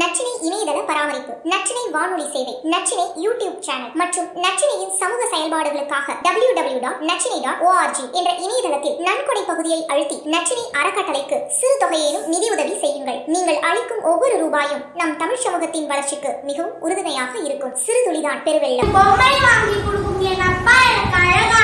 நச்சினை இணையதள பராமரிப்பு நச்சினை வானொலி சேவை நச்சினை யூடியூப் சேனல் மற்றும் நச்சினையின் சமூக செயல்பாடுகளுக்காக W W dot Nachinai dot ORG என்ற இணையதளத்தில் நன்கொடை பகுதியை அழுத்தி நச்சினை அறக்கட்டளைக்கு சிறு தொகையிலும் நிதியுதவி செய்யுங்கள். நீங்கள் அளிக்கும் ஒவ்வொரு ரூபாயும் நம் தமிழ் சமூகத்தின் வளர்ச்சிக்கு மிகவும் உறுதுணையாக இருக்கும். சிறு துளிதான் பெருவெள்ளம். பொம்மை வாங்கி கொடுக்கும் என் அப்பா எனக்கு அழகா